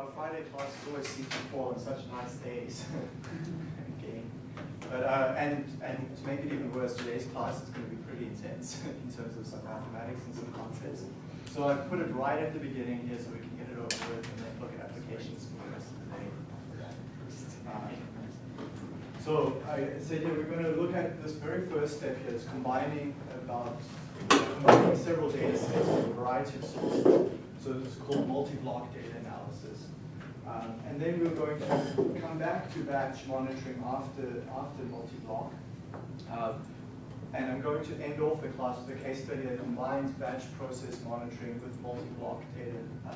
our Friday classes always seem to fall on such nice days. okay. But, uh, and, and to make it even worse, today's class is going to be pretty intense in terms of some mathematics and some concepts. So I put it right at the beginning here so we can get it over with and then look at applications for the rest of the day. Uh, so I said here we're going to look at this very first step here, is combining about combining several data sets from a variety of sources. So this is called multi-block data analysis. Um, and then we're going to come back to batch monitoring after, after multi-block. Um, and I'm going to end off the class with a case study that combines batch process monitoring with multi-block data uh,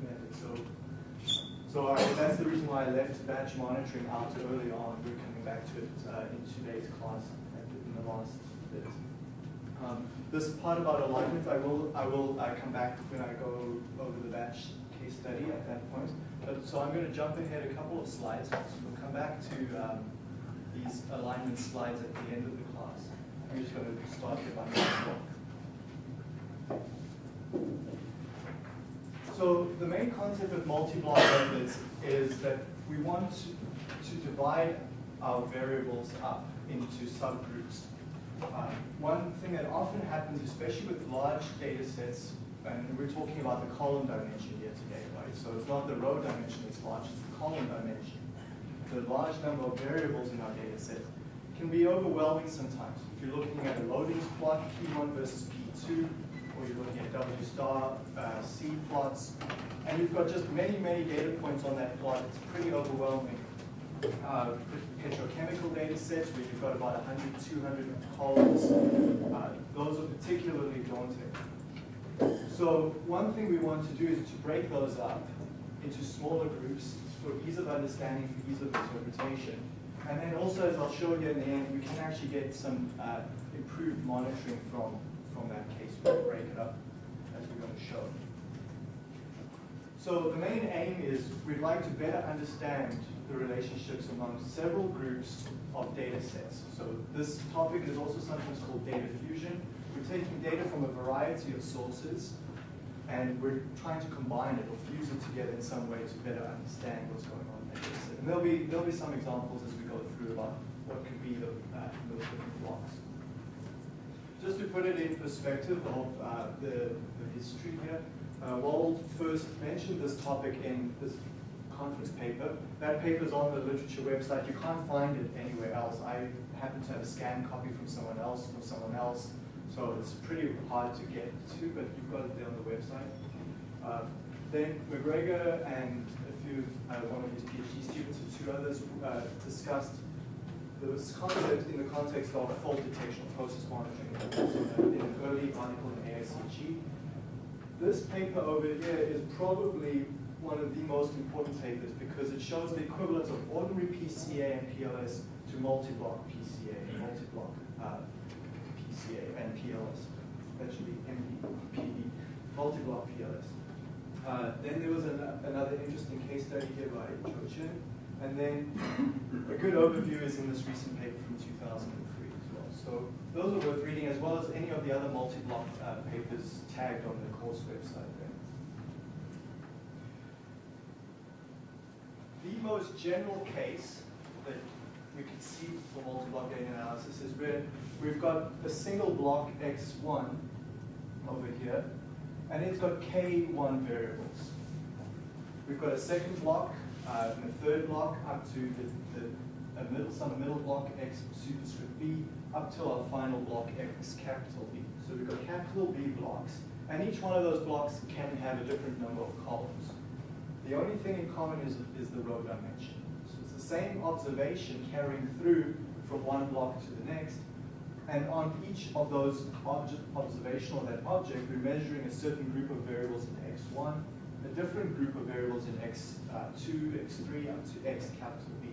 methods. So, so that's the reason why I left batch monitoring out early on. We're coming back to it uh, in today's class in the last bit. Um, this part about alignment, I will I will uh, come back when I go over the batch study at that point. But, so I'm going to jump ahead a couple of slides. We'll come back to um, these alignment slides at the end of the class. I'm just going to start here by So the main concept of multi-block methods is that we want to, to divide our variables up into subgroups. Um, one thing that often happens, especially with large data sets, and we're talking about the column dimension here today, right? So it's not the row dimension that's large, it's the column dimension. The large number of variables in our data set can be overwhelming sometimes. If you're looking at a loading plot, P1 versus P2, or you're looking at W star uh, C plots, and you've got just many, many data points on that plot, it's pretty overwhelming. Uh, petrochemical data sets where you've got about 100, 200 columns, uh, those are particularly daunting. So one thing we want to do is to break those up into smaller groups for ease of understanding, for ease of interpretation. And then also, as I'll show you in the end, we can actually get some uh, improved monitoring from, from that case. We'll break it up as we're going to show. So the main aim is we'd like to better understand the relationships among several groups of data sets. So this topic is also sometimes called data fusion. We're taking data from a variety of sources and we're trying to combine it or fuse it together in some way to better understand what's going on in the data set. And there'll be, there'll be some examples as we go through about what could be the, uh, those different blocks. Just to put it in perspective of uh, the, the history here, uh, Wold first mentioned this topic in this conference paper. That paper is on the literature website. You can't find it anywhere else. I happen to have a scanned copy from someone else, from someone else. So it's pretty hard to get to, but you've got it there on the website. Uh, then MacGregor and a few, uh, one of his PhD students and two others uh, discussed this concept in the context of fault detection, process monitoring, in an early article in AIChE. This paper over here is probably one of the most important papers because it shows the equivalence of ordinary PCA and PLS to multi-block PCA multi-block uh, PCA and PLS. That should be MD, multi-block PLS. Uh, then there was an, another interesting case study here by Cho Chen. And then a good overview is in this recent paper from 2003 as well. So those are worth reading as well as any of the other multi-block uh, papers tagged on the course website there. The most general case we can see for multi-block data analysis is where we've got a single block x1 over here, and it's got k1 variables. We've got a second block uh, and a third block up to the, the a middle, some middle block x superscript b up to our final block x capital B. So we've got capital B blocks, and each one of those blocks can have a different number of columns. The only thing in common is, is the row dimension. Same observation carrying through from one block to the next, and on each of those object, observation of that object, we're measuring a certain group of variables in x1, a different group of variables in x2, uh, x3, up to x capital B.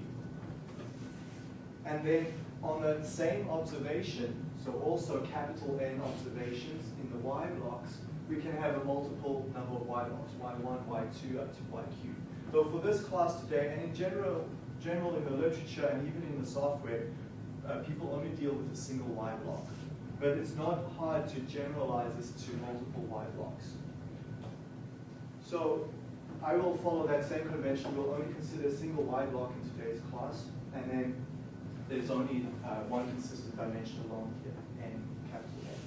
And then on that same observation, so also capital N observations in the y blocks, we can have a multiple number of y blocks, y1, y2, up to yq. So for this class today, and in general, general in the literature and even in the software, uh, people only deal with a single y block. But it's not hard to generalize this to multiple y blocks. So I will follow that same convention. We'll only consider a single Y block in today's class, and then there's only uh, one consistent dimension along here, n capital N.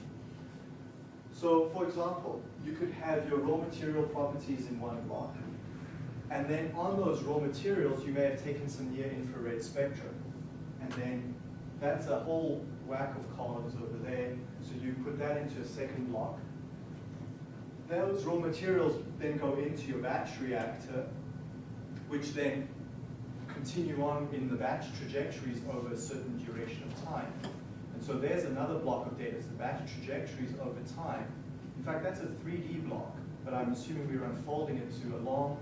So, for example, you could have your raw material properties in one block, and then on those raw materials, you may have taken some near infrared spectrum, and then that's a whole whack of columns over there. So you put that into a second block, those raw materials then go into your batch reactor, which then continue on in the batch trajectories over a certain duration of time. And so there's another block of data, it's the batch trajectories over time. In fact, that's a 3D block, but I'm assuming we are unfolding it to a long,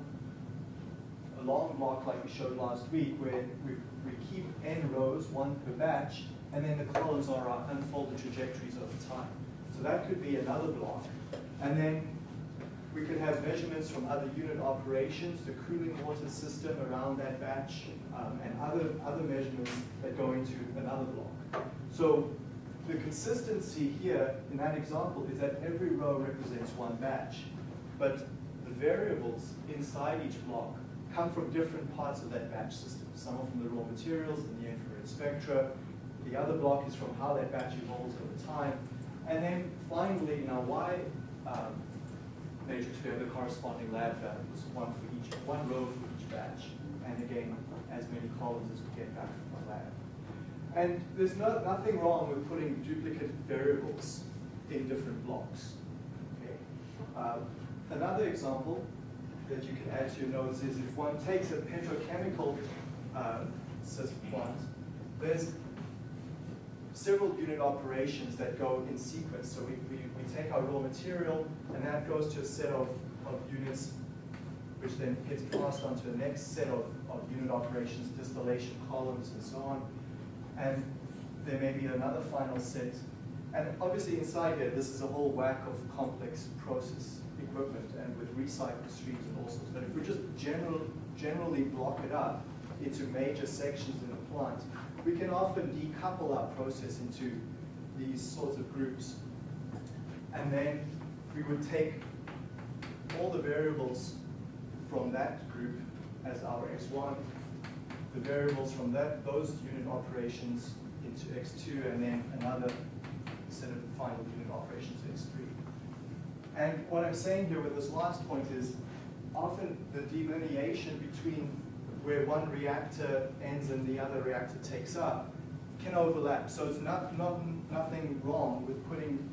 a long block like we showed last week, where we, we keep n rows, one per batch, and then the columns are our unfolded trajectories over time. So that could be another block. And then we could have measurements from other unit operations, the cooling water system around that batch, um, and other, other measurements that go into another block. So the consistency here in that example is that every row represents one batch, but the variables inside each block come from different parts of that batch system. Some are from the raw materials and the infrared spectra. The other block is from how that batch evolves over time. And then finally, in our Y um, matrix, we have the corresponding lab values, one for each, one row for each batch, and again, as many columns as we get back from the lab. And there's no, nothing wrong with putting duplicate variables in different blocks. Okay. Um, another example that you can add to your notes is if one takes a petrochemical uh, plant, there's several unit operations that go in sequence. So we, we, we take our raw material, and that goes to a set of, of units, which then gets passed on to the next set of, of unit operations, distillation columns, and so on. And there may be another final set. And obviously inside here, this is a whole whack of complex process equipment and with recycle streams and all sorts. But if we just general, generally block it up into major sections in the plant, we can often decouple our process into these sorts of groups. And then we would take all the variables from that group as our x1, the variables from that those unit operations into x2, and then another set of final unit operations x3. And what I'm saying here with this last point is often the delineation between where one reactor ends and the other reactor takes up can overlap. So it's not, not nothing wrong with putting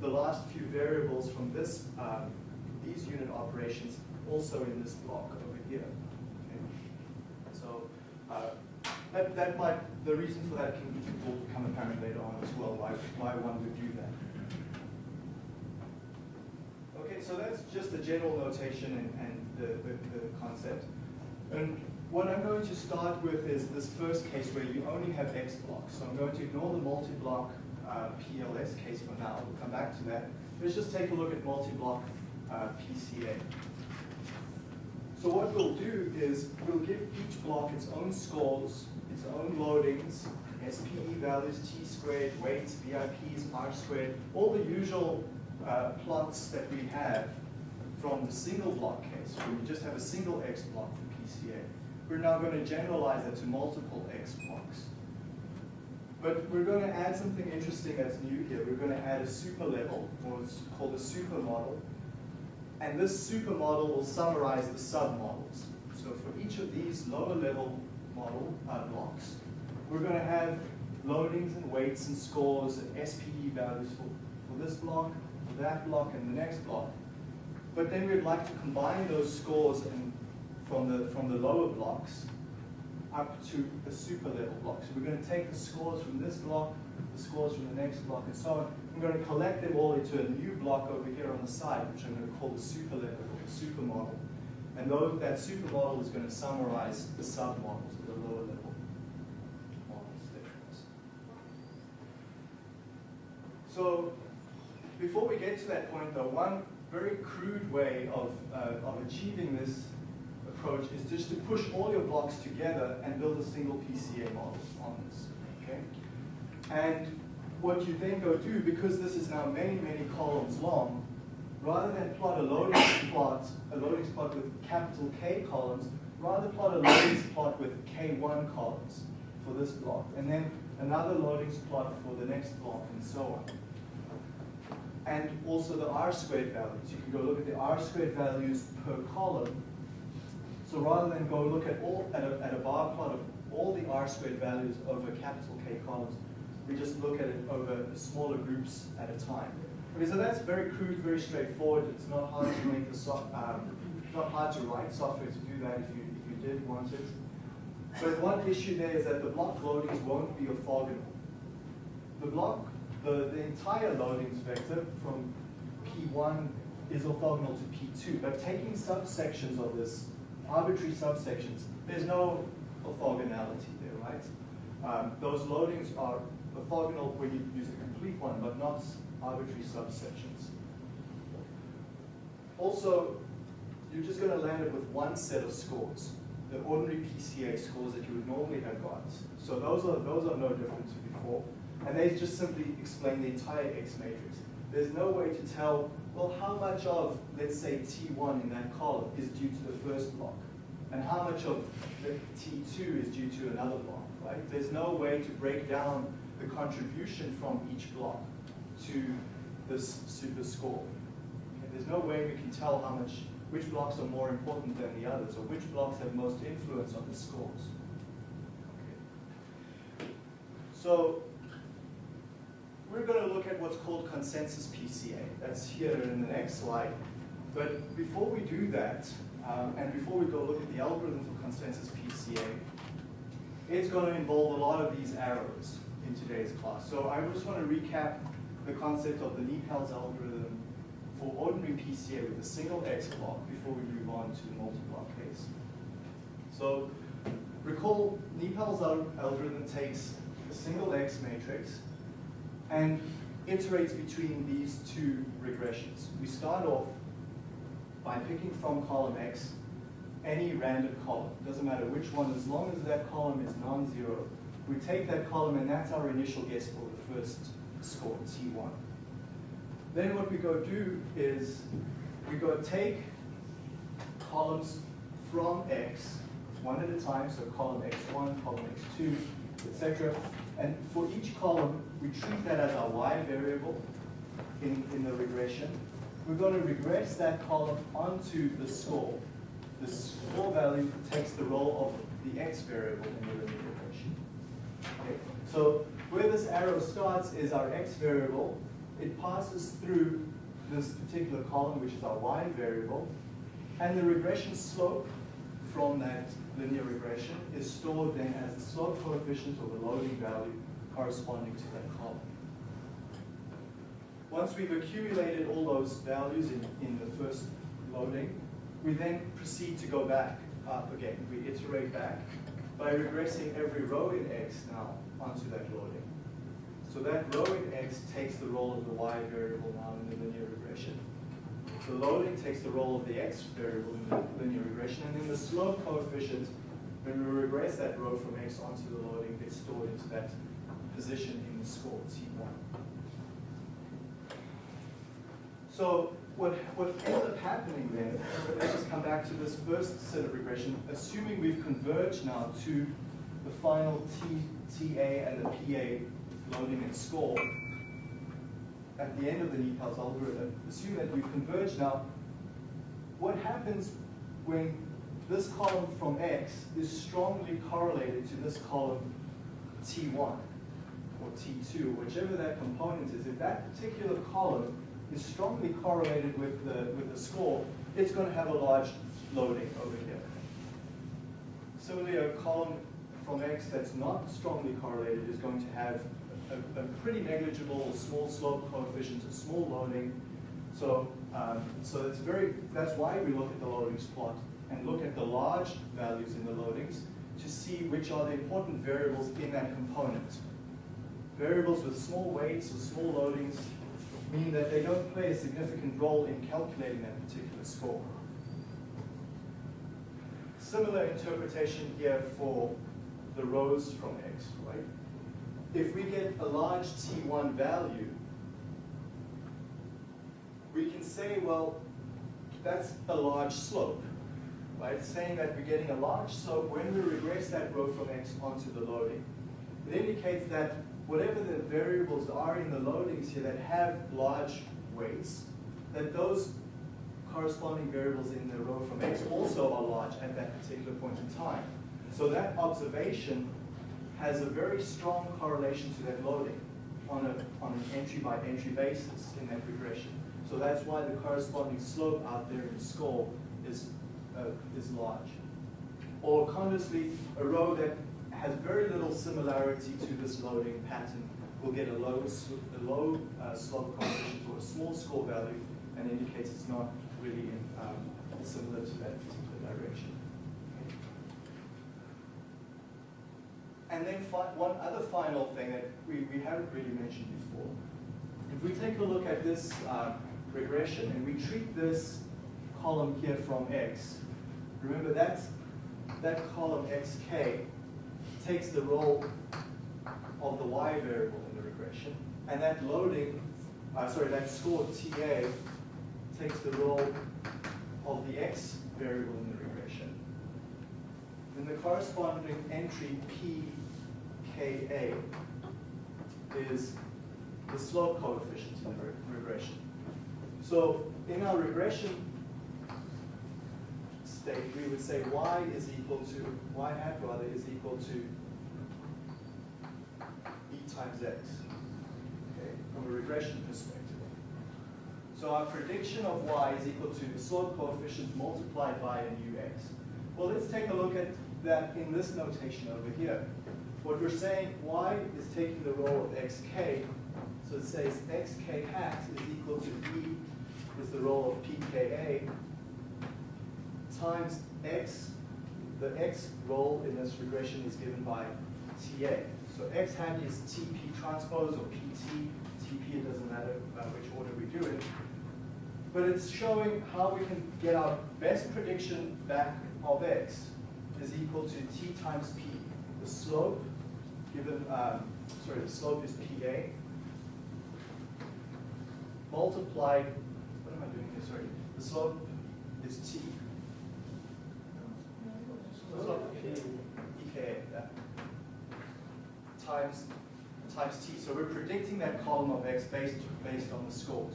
the last few variables from this um, these unit operations also in this block over here. Okay. So uh, that, that might, the reason for that can, will become apparent later on as well, why, why one would do that. Okay, so that's just the general notation and, and the, the, the concept. And what I'm going to start with is this first case where you only have X blocks. So I'm going to ignore the multi-block uh, PLS case for now. We'll come back to that. Let's just take a look at multi-block uh, PCA. So what we'll do is we'll give each block its own scores, its own loadings, SPE values, T squared, weights, VIPs, R squared, all the usual uh, plots that we have from the single block case, where we just have a single X block for PCA. We're now going to generalize it to multiple X blocks. But we're going to add something interesting that's new here. We're going to add a super level, it's called a super model. And this super model will summarize the submodels. So for each of these lower level model uh, blocks, we're going to have loadings and weights and scores and SPE values for, for this block, that block, and the next block. But then we'd like to combine those scores and from the, from the lower blocks up to the super level block. So we're going to take the scores from this block, the scores from the next block, and so on. I'm going to collect them all into a new block over here on the side, which I'm going to call the super level or the super model. And those, that super model is going to summarize the sub submodels, the lower level models. So before we get to that point, though, one very crude way of, uh, of achieving this approach is just to push all your blocks together and build a single PCA model on this. Okay? And what you then go do, because this is now many, many columns long, rather than plot a loading plot, a loading plot with capital K columns, rather plot a loading plot with K1 columns for this block, and then another loading plot for the next block, and so on. And also the R squared values. You can go look at the R squared values per column. So rather than go look at all at a, at a bar plot of all the R squared values over capital K columns, we just look at it over smaller groups at a time. Okay, so that's very crude, very straightforward. It's not hard to make the so, um, not hard to write software to do that if you if you did want it. But one issue there is that the block loadings won't be orthogonal. The block, the, the entire loadings vector from P1 is orthogonal to P2, but taking subsections of this, arbitrary subsections, there's no orthogonality there, right? Um, those loadings are orthogonal when you use a complete one, but not arbitrary subsections. Also, you're just going to land it with one set of scores, the ordinary PCA scores that you would normally have got. So those are, those are no different to before. And they just simply explain the entire X matrix. There's no way to tell, well, how much of, let's say, T1 in that column is due to the first block, and how much of the T2 is due to another block, right? There's no way to break down the contribution from each block to this super score. Okay, there's no way we can tell how much, which blocks are more important than the others, or which blocks have most influence on the scores. Okay. So we're going to look at what's called consensus PCA. That's here in the next slide. But before we do that, um, and before we go look at the algorithm for consensus PCA, it's going to involve a lot of these arrows in today's class. So I just want to recap the concept of the NIPALS algorithm for ordinary PCA with a single X block before we move on to the multi-block case. So recall NIPALS algorithm takes a single X matrix and iterates between these two regressions. We start off by picking from column X any random column. Doesn't matter which one, as long as that column is non-zero. We take that column and that's our initial guess for the first score, T1. Then what we go do is we go take columns from X, one at a time, so column X1, column X2, etc. And for each column, we treat that as our Y variable in, in the regression. We're going to regress that column onto the score. The score value takes the role of the X variable in the linear regression. Okay. So where this arrow starts is our X variable. It passes through this particular column, which is our Y variable. And the regression slope from that linear regression is stored then as the slope coefficient or the loading value corresponding to that column. Once we've accumulated all those values in, in the first loading, we then proceed to go back up again. We iterate back by regressing every row in X now onto that loading. So that row in X takes the role of the Y variable now in the linear regression. The loading takes the role of the X variable in the linear regression, and then the slope coefficient, when we regress that row from X onto the loading, gets stored into that position in the score, T1. So what, what ends up happening then, let's just come back to this first set of regression, assuming we've converged now to the final T, TA and the PA loading and score, at the end of the NIPALS algorithm, assume that we've converged now, what happens when this column from X is strongly correlated to this column T1 or T2, whichever that component is, if that particular column is strongly correlated with the, with the score, it's going to have a large loading over here. Similarly, a column from X that's not strongly correlated is going to have a, a pretty negligible small slope coefficient, a small loading. So, um, so it's very, that's why we look at the loadings plot and look at the large values in the loadings to see which are the important variables in that component. Variables with small weights or small loadings mean that they don't play a significant role in calculating that particular score. Similar interpretation here for the rows from X, right? If we get a large T1 value, we can say, well, that's a large slope, right? Saying that we're getting a large slope when we regress that row from x onto the loading. It indicates that whatever the variables are in the loadings here that have large weights, that those corresponding variables in the row from x also are large at that particular point in time. So that observation has a very strong correlation to that loading on, a, on an entry by entry basis in that regression. So that's why the corresponding slope out there in score is, uh, is large. Or conversely, a row that has very little similarity to this loading pattern We'll get a low, a low uh, slope coefficient or a small score value and indicates it's not really um, similar to that particular direction. And then one other final thing that we, we haven't really mentioned before. If we take a look at this um, regression and we treat this column here from x, remember that's, that column xk takes the role of the y variable in the regression, and that loading, uh, sorry, that score TA takes the role of the x variable in the regression. Then the corresponding entry pka is the slope coefficient in the re regression. So in our regression state, we would say y is equal to, y hat rather is equal to e times x, okay, from a regression perspective. So our prediction of y is equal to the slope coefficient multiplied by a new x. Well, let's take a look at that in this notation over here. What we're saying, y is taking the role of xk, so it says xk hat is equal to e is the role of pka times x, the x role in this regression is given by TA. So x hat is TP transpose or PT, TP, it doesn't matter uh, which order we do it. But it's showing how we can get our best prediction back of x is equal to t times p. The slope given, um, sorry, the slope is PA, multiplied, what am I doing here, sorry, the slope is T. Slope P, That, uh, times, times T. So we're predicting that column of X based, based on the scores.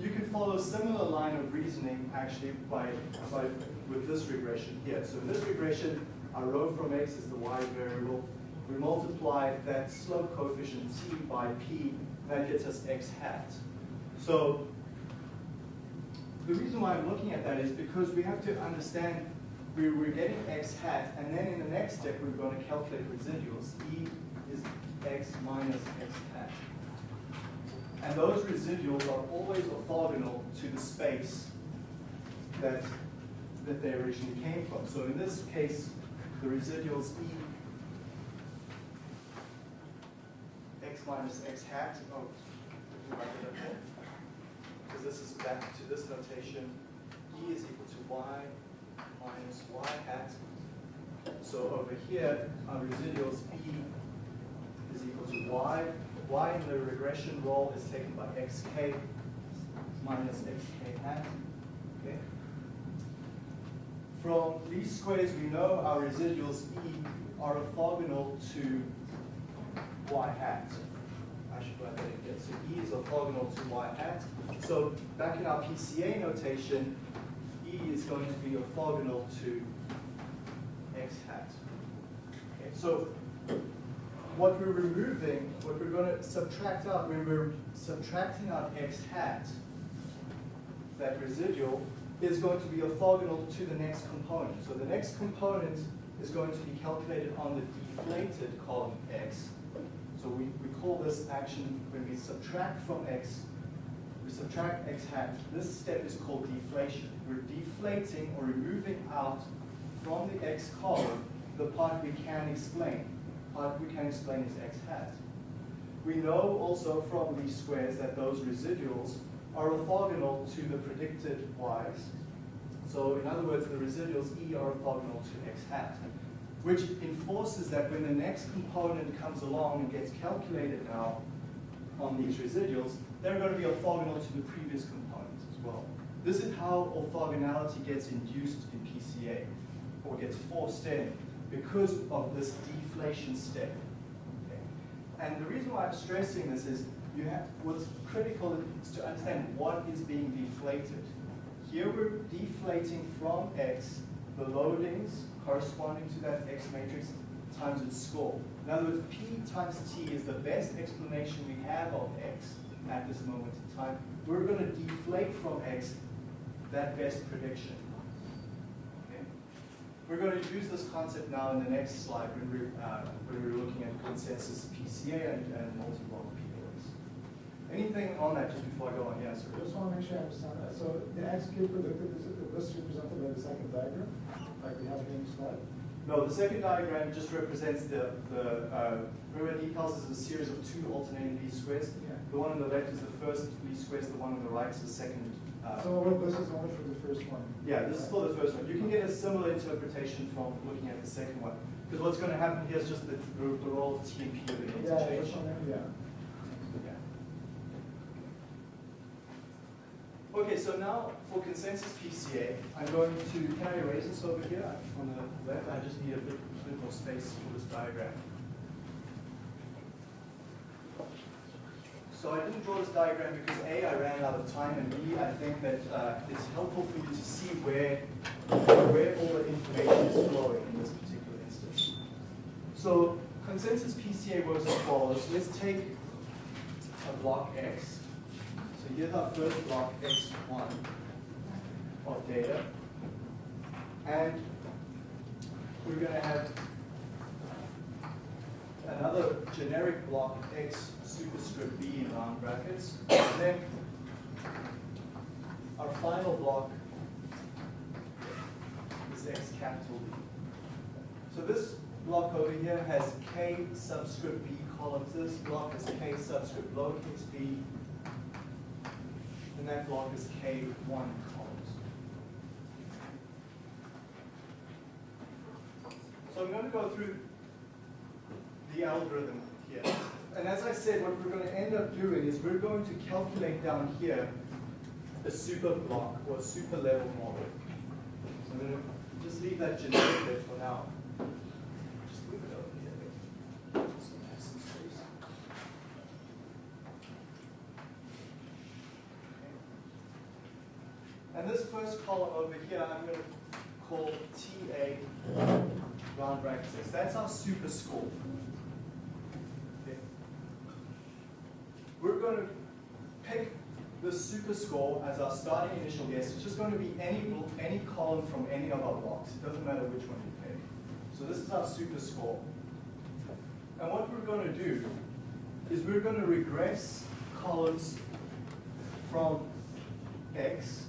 You can follow a similar line of reasoning actually by, by with this regression here. So in this regression, our row from X is the Y variable, we multiply that slope coefficient t by p, that gets us x hat. So the reason why I'm looking at that is because we have to understand we, we're getting x hat, and then in the next step we're going to calculate residuals. E is x minus x hat. And those residuals are always orthogonal to the space that, that they originally came from. So in this case, the residuals E x minus x hat. Oh, because this is back to this notation. E is equal to y minus y hat. So over here, our residuals E is equal to y. y in the regression role is taken by xk minus xk hat. Okay. From least squares, we know our residuals E are orthogonal to y hat. I should ahead and get, so E is orthogonal to y hat. So back in our PCA notation, E is going to be orthogonal to x hat. Okay, so what we're removing, what we're going to subtract out, when we're subtracting out x hat, that residual, is going to be orthogonal to the next component. So the next component is going to be calculated on the deflated column x, so we, we call this action, when we subtract from x, subtract x hat, this step is called deflation. We're deflating or removing out from the x column the part we can explain. Part we can explain is x hat. We know also from least squares that those residuals are orthogonal to the predicted y's. So in other words, the residuals E are orthogonal to x hat which enforces that when the next component comes along and gets calculated now on these residuals, they're going to be orthogonal to the previous components as well. This is how orthogonality gets induced in PCA, or gets forced in, because of this deflation step. Okay? And the reason why I'm stressing this is you have what's critical is to understand what is being deflated. Here we're deflating from X the loadings corresponding to that X matrix times its score. In other words, P times T is the best explanation we have of X at this moment in time. We're going to deflate from X that best prediction. Okay? We're going to use this concept now in the next slide when we're, uh, when we're looking at consensus PCA and, and multi-block PLS. Anything on that just before I go on? Yes, I just want to make sure I understand that. So the XQ predicted is this represented by the second diagram, like we have in the slide? No, the second diagram just represents the, the uh, remember decals is a series of two alternating least squares. The one on the left is the first least squares, the one on the right is the second. Uh, So this is only for the first one? yeah, this is for the first one. You can get a similar interpretation from looking at the second one. Because what's going to happen here is just the, the, the role of T and P are going to Yeah, one, yeah. Yeah. Okay, so now for consensus PCA, I'm going to, can I erase this over here on the left? I just need a bit, bit more space for this diagram. So I didn't draw this diagram because A, I ran out of time, and B, I think that uh, it's helpful for you to see where, where all the information is flowing in this particular instance. So consensus PCA works as follows. Let's take a block X. So here's our first block X1 of data. And we're going to have another generic block X superscript B in round brackets. And then our final block is X capital B. So this block over here has K subscript B columns. This block is K subscript lowercase b. And that block is K1 columns. So I'm going to go through the algorithm here. And as I said, what we're going to end up doing is we're going to calculate down here a super block or super level model. So I'm going to just leave that generic there for now. Just it here. And this first column over here, I'm going to call TA round brackets That's our super score. We're going to pick the super score as our starting initial guess. It's just going to be any, any column from any of our blocks. It doesn't matter which one you pick. So this is our super score. And what we're going to do is we're going to regress columns from X,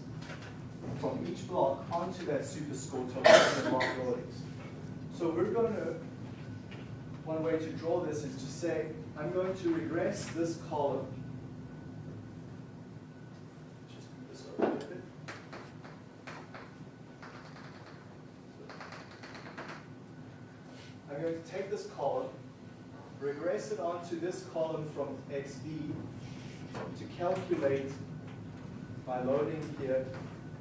from each block, onto that super score to the block loadings. So we're going to, one way to draw this is to say, I'm going to regress this column. Just move this over a bit. I'm going to take this column, regress it onto this column from XB to calculate by loading here,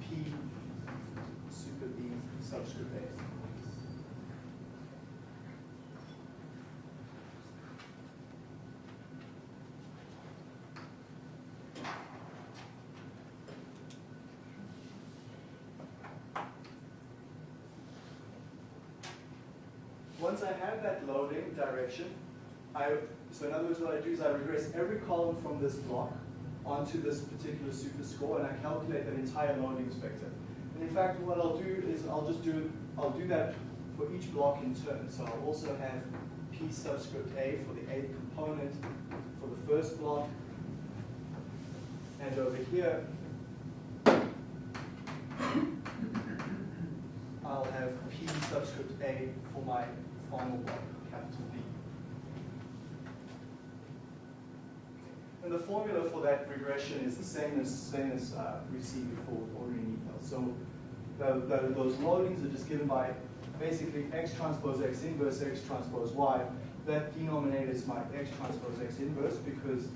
P super B subscript A. Once I have that loading direction, I, so in other words, what I do is I regress every column from this block onto this particular super score, and I calculate that entire loading vector. And in fact, what I'll do is I'll just do, I'll do that for each block in turn. So I'll also have P subscript A for the eighth component for the first block. And over here, I'll have P subscript A for my final block, capital B. And the formula for that regression is the same as same as uh, we see before with ordering details. So the, the, those loadings are just given by basically x transpose x inverse x transpose y. That denominator is my x transpose x inverse because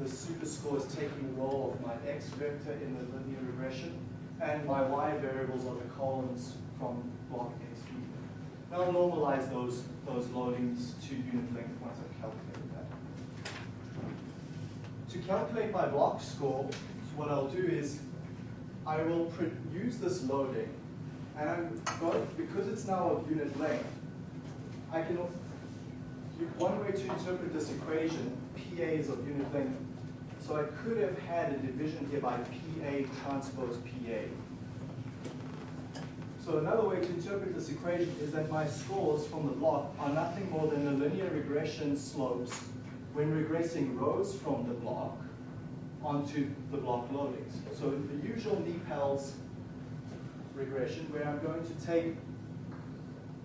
the super score is taking the role of my x vector in the linear regression, and my y variables are the columns from block. I'll normalize those, those loadings to unit length once I've calculated that. To calculate my block score, what I'll do is I will use this loading, and I'm going, because it's now of unit length, I can, one way to interpret this equation, PA is of unit length, so I could have had a division here by PA transpose PA. So another way to interpret this equation is that my scores from the block are nothing more than the linear regression slopes when regressing rows from the block onto the block loadings. So the usual NIPALS regression where I'm going to take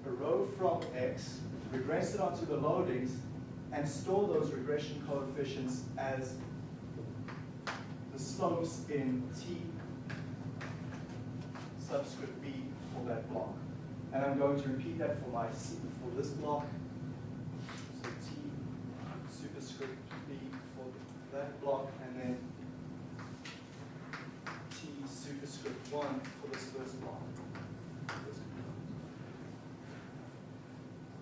a row from X, regress it onto the loadings, and store those regression coefficients as the slopes in T subscript that block. And I'm going to repeat that for my C, for this block. So T superscript B for that block, and then T superscript 1 for this first block.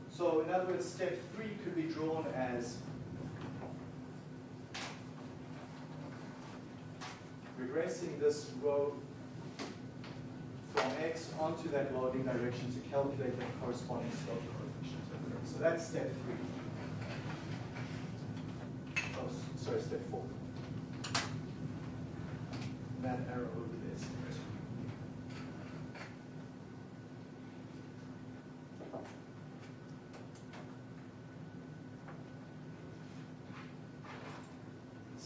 So in other words, step 3 could be drawn as regressing this row from x onto that loading direction to calculate the corresponding slope coefficient. So that's step three. Oh, sorry, step four. That arrow over there. is step two.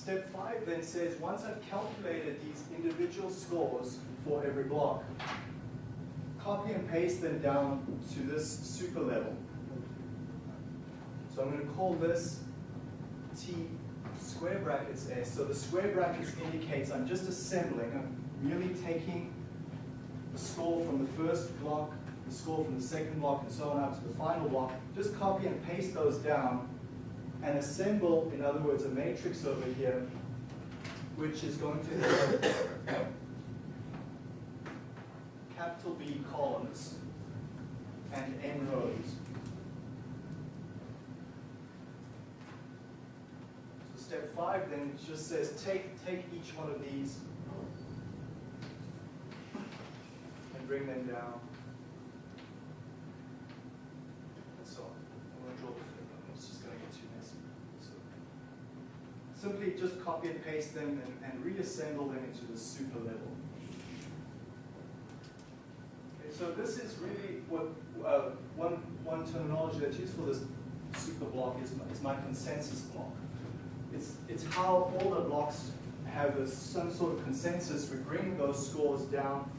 Step five then says, once I've calculated these individual scores for every block, copy and paste them down to this super level. So I'm going to call this T square brackets S. So the square brackets indicates I'm just assembling, I'm merely taking the score from the first block, the score from the second block, and so on out to the final block. Just copy and paste those down and assemble, in other words, a matrix over here, which is going to have capital B columns and n rows. So step five then just says take, take each one of these and bring them down. And so on. I'm going to draw the flip one, it's just going to get too messy. So simply just copy and paste them and, and reassemble them into the super level. Okay, so this is really what uh, one one terminology that's used for this super block is, is my consensus block. It's it's how all the blocks have a, some sort of consensus. We bring those scores down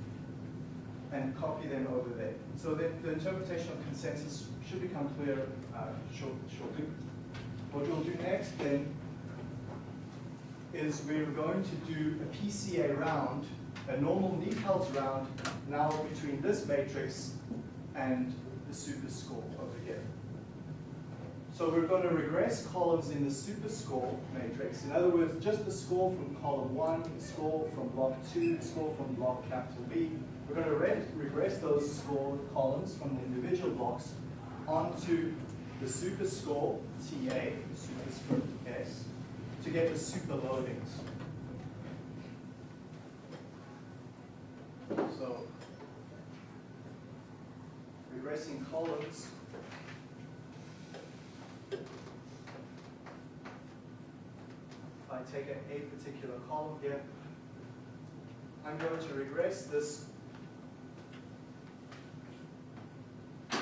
and copy them over there. So the, the interpretation of consensus should become clear uh, short, shortly. What we'll do next then is we're going to do a PCA round, a normal NIPALS round, now between this matrix and the super score over here. So we're going to regress columns in the super score matrix. In other words, just the score from column one, the score from block two, the score from block capital B. We're going to re regress those score columns from the individual blocks onto the super score, TA, superscript S, to get the super loadings. So, regressing columns. If I take a, a particular column here, I'm going to regress this to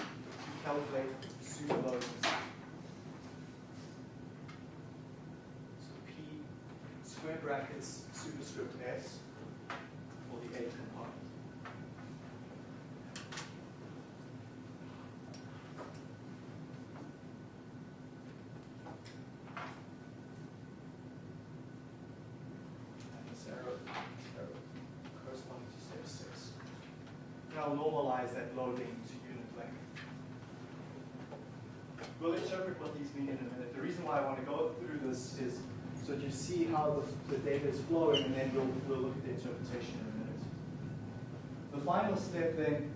calculate super loadings. So P square brackets superscript S for the A component. I'll normalize that loading to unit length. We'll interpret what these mean in a minute. The reason why I want to go through this is so you see how the, the data is flowing, and then we'll, we'll look at the interpretation in a minute. The final step then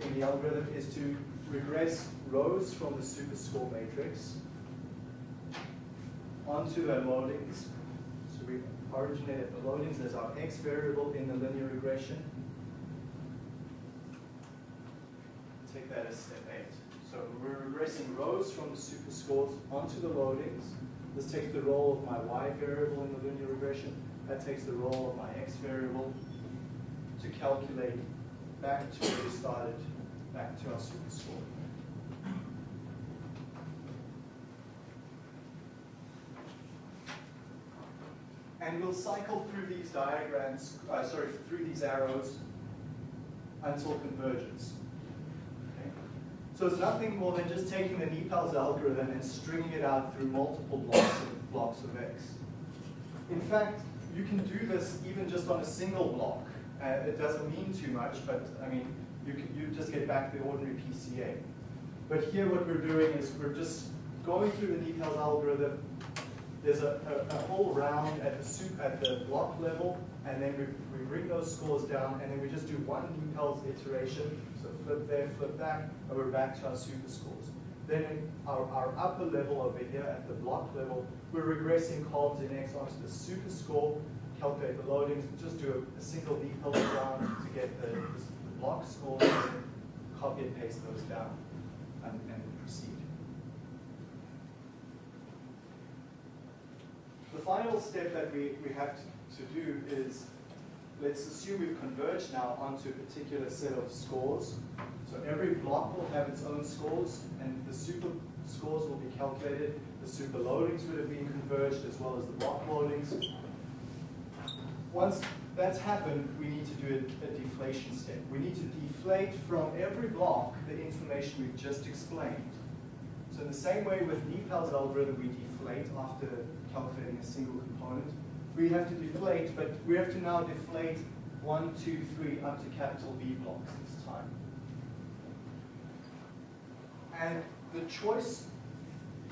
in the algorithm is to regress rows from the superscore matrix onto their loadings. So we originated the loadings as our x variable in the linear regression. Take that as step eight. So we're regressing rows from the superscores onto the loadings. This takes the role of my y variable in the linear regression. That takes the role of my x variable to calculate back to where we started, back to our superscore. And we'll cycle through these diagrams, uh, sorry, through these arrows until convergence. So it's nothing more than just taking the NIPALS algorithm and stringing it out through multiple blocks of, blocks of X. In fact, you can do this even just on a single block. Uh, it doesn't mean too much, but I mean, you, can, you just get back the ordinary PCA. But here what we're doing is we're just going through the NIPALS algorithm, there's a, a, a, whole round at the soup at the block level, and then we, we bring those scores down, and then we just do one NIPALS iteration. Flip there, flip back, and we're back to our super scores. Then our, our upper level over here at the block level, we're regressing columns in X onto the super score, calculate the loadings, just do a, a single NIPALS down to get the, the block then copy and paste those down, and, and proceed. The final step that we, we have to, to do is, let's assume we've converged now onto a particular set of scores. So every block will have its own scores, and the super scores will be calculated. The super loadings would have been converged as well as the block loadings. Once that's happened, we need to do a, a deflation step. We need to deflate from every block the information we've just explained. So in the same way with NIPALS algorithm, we deflate after calculating a single component. We have to deflate, but we have to now deflate one, two, three, up to capital V blocks this time. And the choice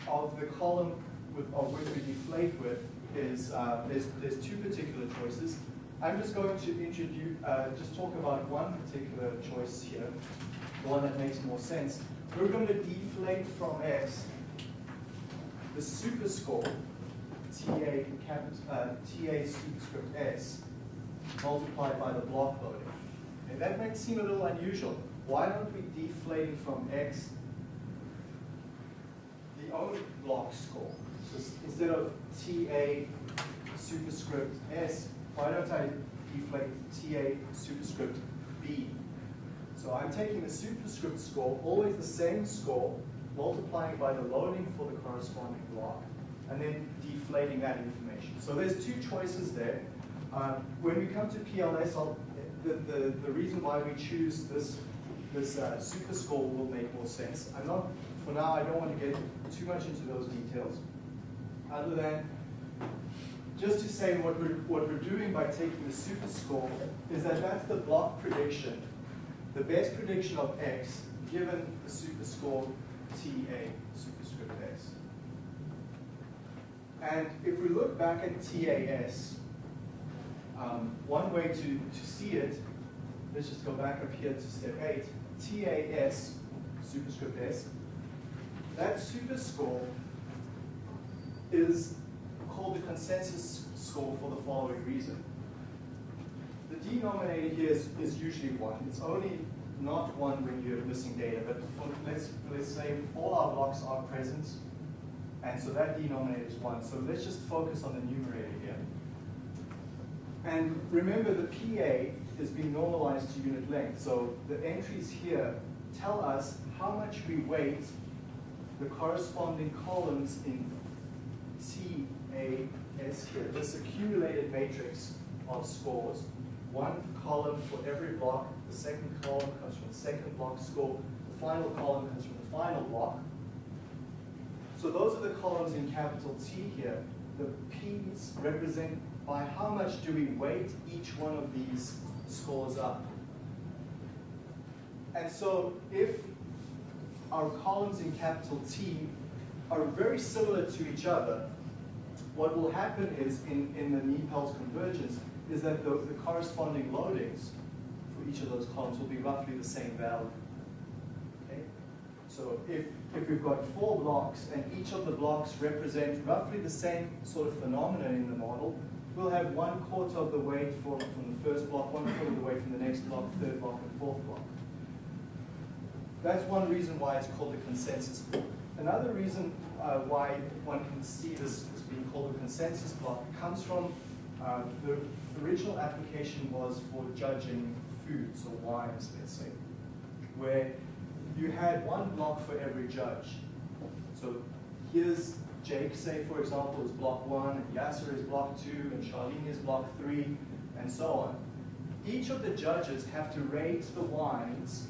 of the column with, of which we deflate with is, uh, there's, there's two particular choices. I'm just going to introduce, uh, just talk about one particular choice here, the one that makes more sense. We're going to deflate from X the superscore, TA, cap, uh, TA superscript S, multiplied by the block loading. And that might seem a little unusual. Why aren't we deflating from X the only block score? So instead of TA superscript S, why don't I deflate TA superscript B? So I'm taking the superscript score, always the same score, multiplying by the loading for the corresponding block, and then deflating that information. So there's two choices there. Um, when we come to PLS, I'll, the, the, the reason why we choose this, this uh, super score will make more sense. I'm not, for now, I don't want to get too much into those details, other than just to say what we're, what we're doing by taking the super score is that that's the block prediction, the best prediction of X given the super score TA superscript S. And if we look back at TAS, um, one way to, to see it, let's just go back up here to step 8, TAS, superscript S, that superscore is called the consensus score for the following reason. The denominator here is, is usually 1. It's only not one when you're missing data, but for, let's, let's say all our blocks are present, and so that denominator is 1. So let's just focus on the numerator here. And remember the PA is being normalized to unit length, so the entries here tell us how much we weight the corresponding columns in C, A, S here, this accumulated matrix of scores. One column for every block the second column comes from the second block score. The final column comes from the final block. So those are the columns in capital T here. The P's represent by how much do we weight each one of these scores up. And so if our columns in capital T are very similar to each other, what will happen is in, in the NIPALS convergence is that the, the corresponding loadings for each of those columns will be roughly the same value. Okay? So if, if we've got four blocks and each of the blocks represent roughly the same sort of phenomenon in the model, we'll have one quarter of the weight for, from the first block, one quarter of the weight from the next block, third block, and fourth block. That's one reason why it's called the consensus block. Another reason uh, why one can see this as being called a consensus block comes from uh, the original application was for judging foods or wines, let's say, where you had one block for every judge. So here's Jake, say, for example, is block one, and Yasser is block two, and Charlene is block three, and so on. Each of the judges have to rate the wines,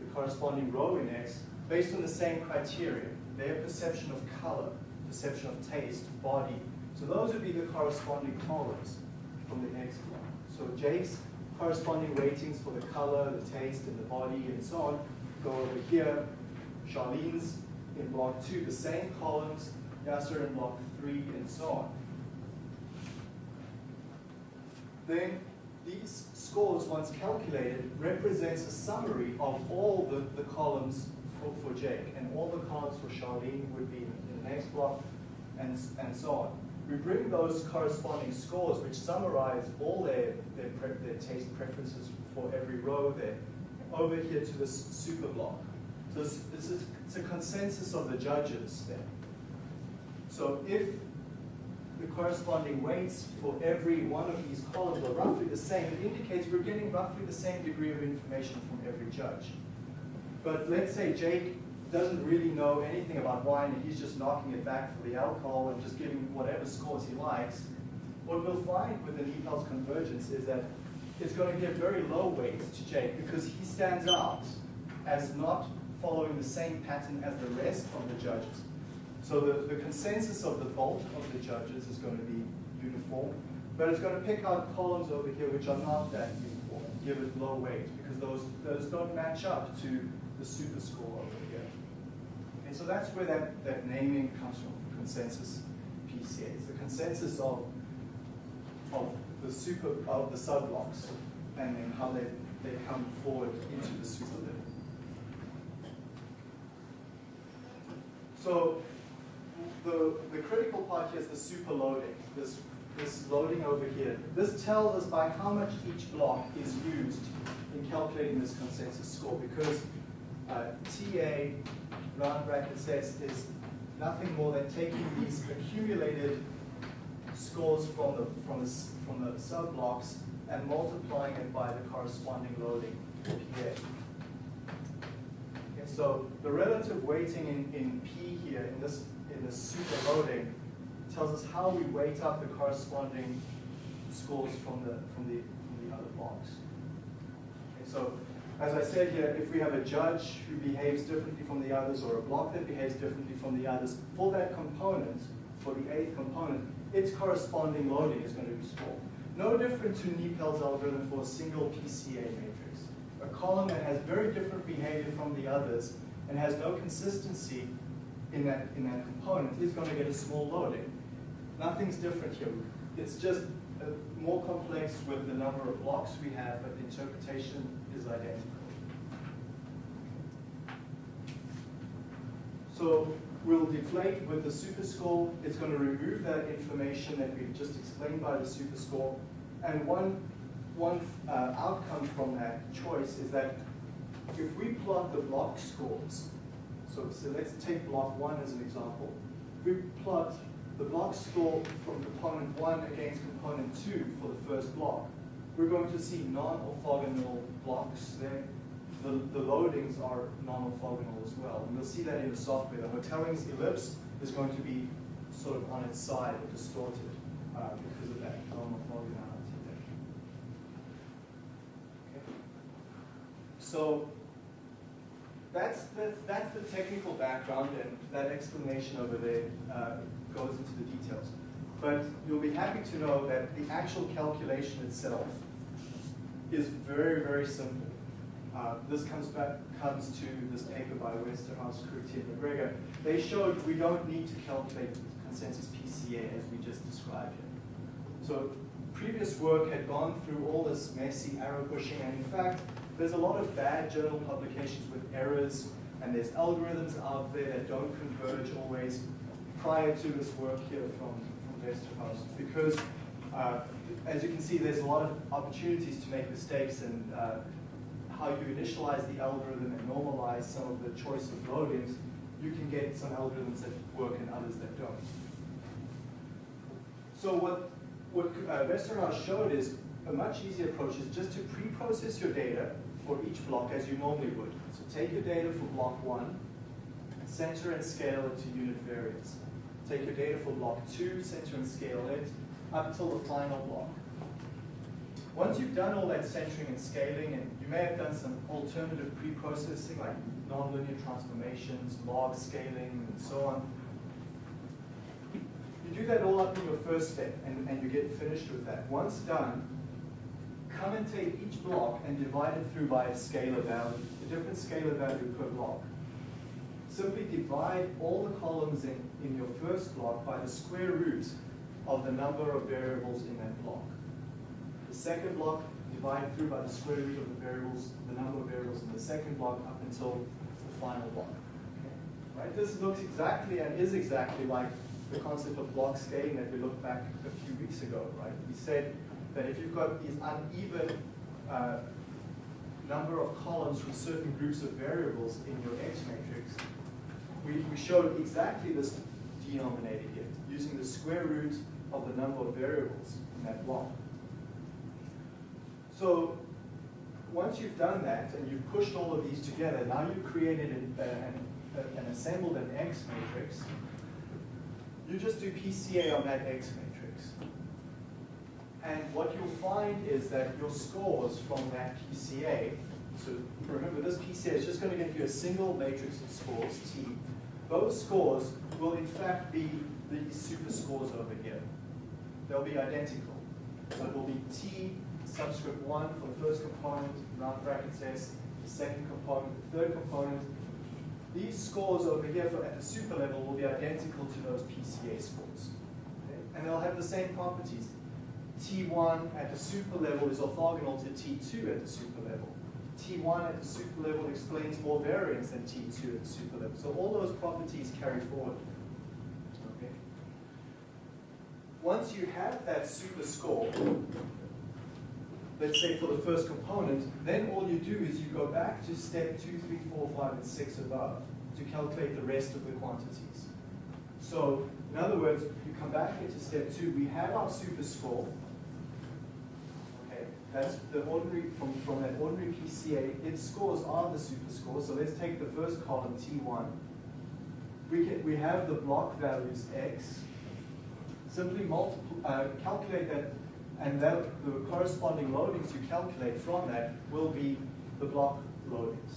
the corresponding row index, based on the same criteria. Their perception of color, perception of taste, body. So those would be the corresponding columns from the next block. So Jake's corresponding ratings for the color, the taste, and the body, and so on, go over here. Charlene's in block two, the same columns, Yasser in block three, and so on. Then these scores, once calculated, represents a summary of all the, the columns for, for Jake, and all the columns for Charlene would be in the next block, and, and so on. We bring those corresponding scores, which summarize all their, their, their taste preferences for every row there, over here to this super block. So it's, it's, a, it's a consensus of the judges there. So if the corresponding weights for every one of these columns are roughly the same, it indicates we're getting roughly the same degree of information from every judge. But let's say Jake doesn't really know anything about wine and he's just knocking it back for the alcohol and just giving whatever scores he likes. What we'll find with the NIPALS convergence is that it's going to give very low weights to Jake because he stands out as not following the same pattern as the rest of the judges. So the, the consensus of the bulk of the judges is going to be uniform, but it's going to pick out columns over here which are not that uniform, give it low weight, because those, those don't match up to the super score over here. And so that's where that, that naming comes from, consensus PCA. It's the consensus of, of the super, of the subblocks, and then how they, they come forward into the super level. So the, the critical part here is the super loading, this, this loading over here. This tells us by how much each block is used in calculating this consensus score because uh, TA, round bracket sets, is nothing more than taking these accumulated scores from the, from the, from the sub-blocks and multiplying it by the corresponding loading, PA. And so the relative weighting in, in P here, in this in the super loading tells us how we weight up the corresponding scores from the, from the, from the other blocks. Okay, so as I said here, if we have a judge who behaves differently from the others or a block that behaves differently from the others, for that component, for the eighth component, its corresponding loading is going to be small. No different to NIPALS algorithm for a single PCA matrix. A column that has very different behavior from the others and has no consistency in that, in that component is going to get a small loading. Nothing's different here. It's just uh, more complex with the number of blocks we have, but the interpretation is identical. So we'll deflate with the superscore. It's going to remove that information that we've just explained by the superscore. And one, one uh, outcome from that choice is that if we plot the block scores so, so let's take block one as an example. We plot the block score from component one against component two for the first block. We're going to see non-orthogonal blocks there. The, the loadings are non-orthogonal as well. And you'll see that in the software. The Hotelling's ellipse is going to be sort of on its side or distorted uh, because of that non-orthogonality there. Okay. So that's, that's, that's the technical background, and that explanation over there uh, goes into the details. But you'll be happy to know that the actual calculation itself is very, very simple. Uh, this comes back comes to this paper by Westerhuis, Kourti, and MacGregor. They showed we don't need to calculate consensus PCA as we just described here. So previous work had gone through all this messy arrow pushing, and in fact, there's a lot of bad journal publications with errors, and there's algorithms out there that don't converge always prior to this work here from, from Westerhuis. Because uh, as you can see, there's a lot of opportunities to make mistakes and uh, how you initialize the algorithm and normalize some of the choice of loadings, you can get some algorithms that work and others that don't. So what, what uh, Westerhuis showed is a much easier approach is just to pre-process your data for each block as you normally would. So take your data for block one, center and scale it to unit variance. Take your data for block two, center and scale it up until the final block. Once you've done all that centering and scaling, and you may have done some alternative pre-processing like nonlinear transformations, log scaling, and so on, you do that all up in your first step, and, and you get finished with that. Once done, come and take each block and divide it through by a scalar value, a different scalar value per block. Simply divide all the columns in, in your first block by the square root of the number of variables in that block. Second block, divided through by the square root of the variables, the number of variables in the second block up until the final block. Okay. Right? This looks exactly and is exactly like the concept of block scaling that we looked back a few weeks ago, right? We said that if you've got these uneven uh, number of columns from certain groups of variables in your X matrix, we, we showed exactly this denominator here, using the square root of the number of variables in that block. So once you've done that and you've pushed all of these together, now you've created an, an, an assembled an X matrix. You just do PCA on that X matrix. And what you'll find is that your scores from that PCA, so remember this PCA is just going to give you a single matrix of scores, T. Those scores will in fact be the super scores over here. They'll be identical. So it will be T subscript 1 for the first component, round brackets S, the second component, the third component. These scores over here for, at the super level will be identical to those PCA scores. Okay? And they'll have the same properties. T1 at the super level is orthogonal to T2 at the super level. T1 at the super level explains more variance than T2 at the super level. So all those properties carry forward. Okay. Once you have that super score, let's say for the first component, then all you do is you go back to step two, three, four, five, and 6 above to calculate the rest of the quantities. So, in other words, you come back here to step 2, we have our super score. Okay, that's the ordinary, from, from that ordinary PCA, its scores are the super score. So let's take the first column, T1. We, can, we have the block values X. Simply multiply, uh, calculate that and that, the corresponding loadings you calculate from that will be the block loadings.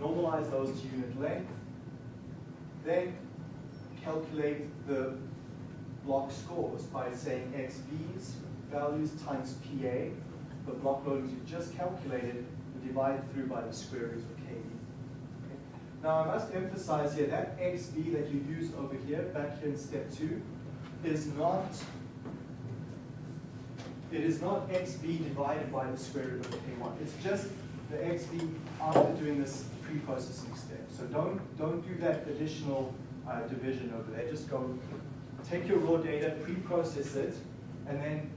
Normalize those to unit length. Then calculate the block scores by saying XB's values times PA, the block loadings you just calculated, and divide through by the square root of KB. Okay. Now I must emphasize here that XB that you use over here, back here in step two, is not it is not xb divided by the square root of k1. It's just the xb after doing this pre-processing step. So don't, don't do that additional uh, division over there. Just go take your raw data, pre-process it, and then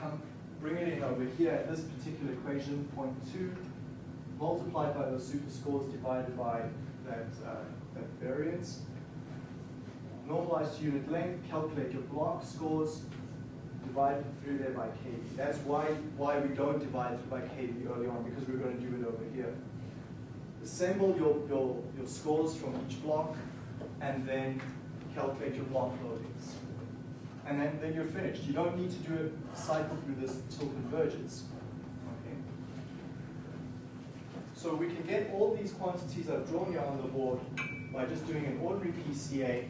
come bring it in over here at this particular equation, point two, multiplied by those super scores divided by that, uh, that variance. Normalize to unit length, calculate your block scores, divide through there by KB. That's why, why we don't divide through by KB early on, because we're going to do it over here. Assemble your, your, your scores from each block, and then calculate your block loadings. And then, then you're finished. You don't need to do a cycle through this till convergence. Okay? So we can get all these quantities I've drawn here on the board by just doing an ordinary PCA.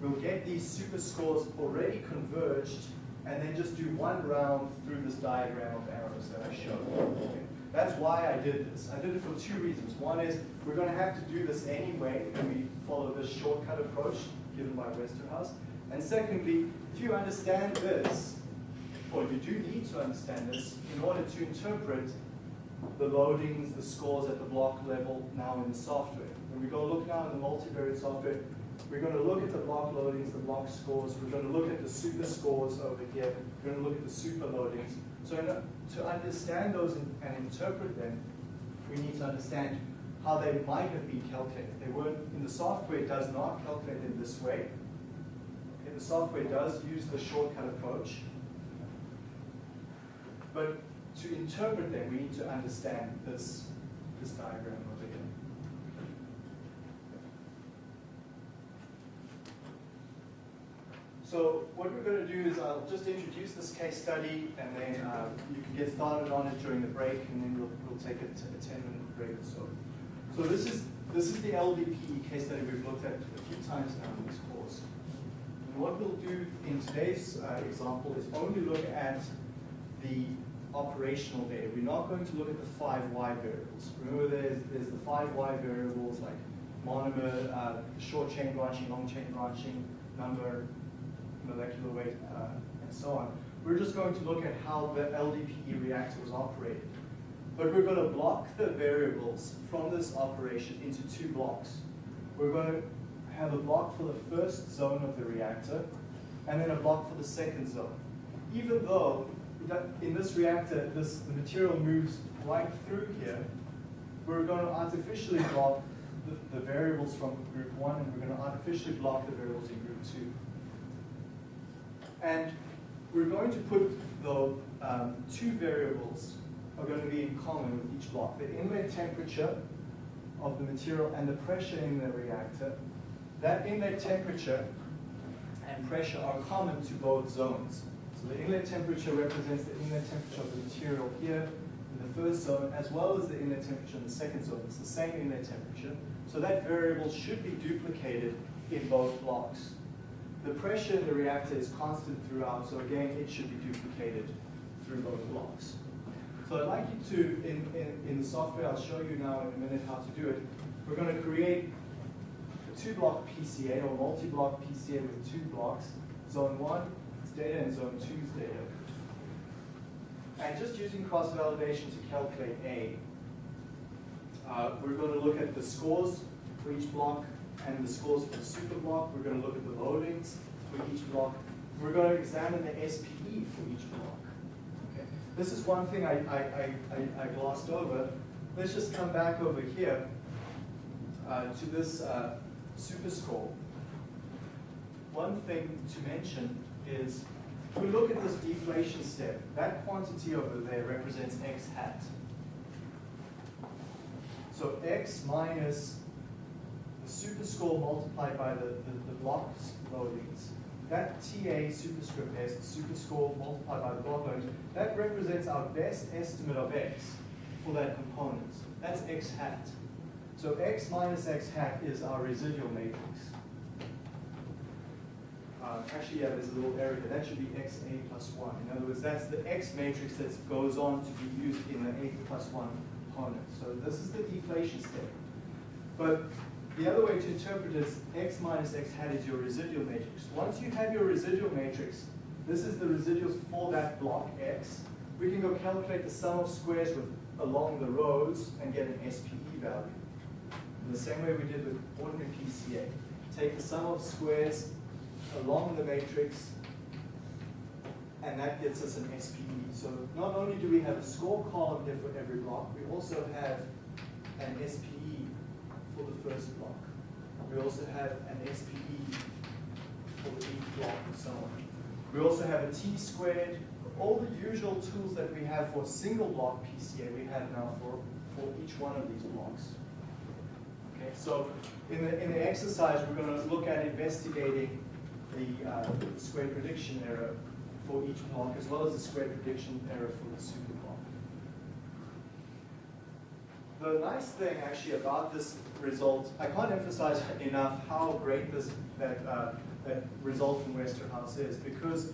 We'll get these super scores already converged and then just do one round through this diagram of arrows that I showed. Okay? That's why I did this. I did it for two reasons. One is we're going to have to do this anyway when we follow this shortcut approach given by Westerhuis. And secondly, if you understand this, or you do need to understand this in order to interpret the loadings, the scores at the block level now in the software. When we go look now in the multivariate software, we're going to look at the block loadings, the block scores. We're going to look at the super scores over here. We're going to look at the super loadings. So to understand those and interpret them, we need to understand how they might have been calculated. They weren't, in the software, does not calculate in this way. Okay, the software does use the shortcut approach. But to interpret them, we need to understand this, this diagram over here. So what we're going to do is I'll just introduce this case study and then uh, you can get started on it during the break and then we'll, we'll take a, a 10 minute break or so. So this is, this is the LDPE case study we've looked at a few times now in this course. And what we'll do in today's uh, example is only look at the operational data. We're not going to look at the five Y variables. Remember there's, there's the five Y variables like monomer, uh, short chain branching, long chain branching, number, molecular weight, uh, and so on. We're just going to look at how the LDPE reactor was operated. But we're going to block the variables from this operation into two blocks. We're going to have a block for the first zone of the reactor, and then a block for the second zone. Even though in this reactor, this, the material moves right through here, we're going to artificially block the, the variables from group one, and we're going to artificially block the variables in group two. And we're going to put the um, two variables are going to be in common with each block. The inlet temperature of the material and the pressure in the reactor. That inlet temperature and pressure are common to both zones. So the inlet temperature represents the inlet temperature of the material here in the first zone, as well as the inlet temperature in the second zone. It's the same inlet temperature. So that variable should be duplicated in both blocks. The pressure in the reactor is constant throughout, so again, it should be duplicated through both blocks. So I'd like you to, in, in, in the software, I'll show you now in a minute how to do it. We're going to create a two-block PCA or multi-block PCA with two blocks. Zone 1 is data and zone 2 is data. And just using cross-validation to calculate A, uh, we're going to look at the scores for each block and the scores for the super block. We're going to look at the loadings for each block. We're going to examine the SPE for each block. Okay. This is one thing I, I, I, I glossed over. Let's just come back over here uh, to this uh, super score. One thing to mention is if we look at this deflation step, that quantity over there represents x hat. So x minus the super score multiplied by the, the, the blocks loadings, that TA superscript s, the super score multiplied by the block loadings, that represents our best estimate of x for that component. That's x hat. So x minus x hat is our residual matrix. Uh, actually, yeah, there's a little error here. That should be xa plus 1. In other words, that's the x matrix that goes on to be used in the a plus 1 component. So this is the deflation step. But the other way to interpret is x minus x hat is your residual matrix. Once you have your residual matrix, this is the residuals for that block x. We can go calculate the sum of squares with, along the rows and get an SPE value. In the same way we did with ordinary PCA. Take the sum of squares along the matrix, and that gets us an SPE. So not only do we have a score column here for every block, we also have an SPE for the first block. We also have an SPE for the each block and so on. We also have a T squared. All the usual tools that we have for single block PCA, we have now for, for each one of these blocks. Okay, so in the, in the exercise, we're going to look at investigating the, uh, square prediction error for each block, as well as the square prediction error for the super block. The nice thing actually about this result, I can't emphasize enough how great this that, uh, that result from Westerhuis is, because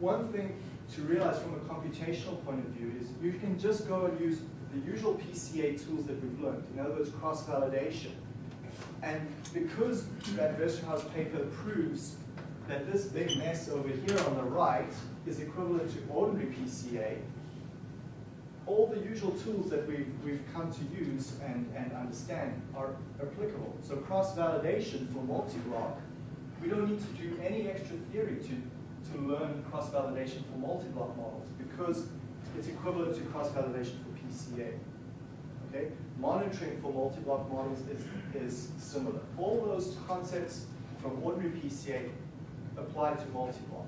one thing to realize from a computational point of view is you can just go and use the usual PCA tools that we've learned, in other words, cross-validation. And because that Westerhuis paper proves that this big mess over here on the right is equivalent to ordinary PCA, all the usual tools that we've, we've come to use and, and understand are applicable. So cross-validation for multi-block, we don't need to do any extra theory to, to learn cross-validation for multi-block models because it's equivalent to cross-validation for PCA. Okay? Monitoring for multi-block models is, is similar. All those concepts from ordinary PCA apply to multi-block.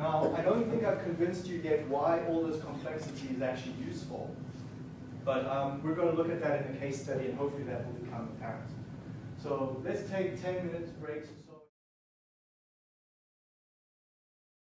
Now, I don't think I've convinced you yet why all this complexity is actually useful, but um, we're going to look at that in a case study and hopefully that will become apparent. So let's take 10 minutes breaks.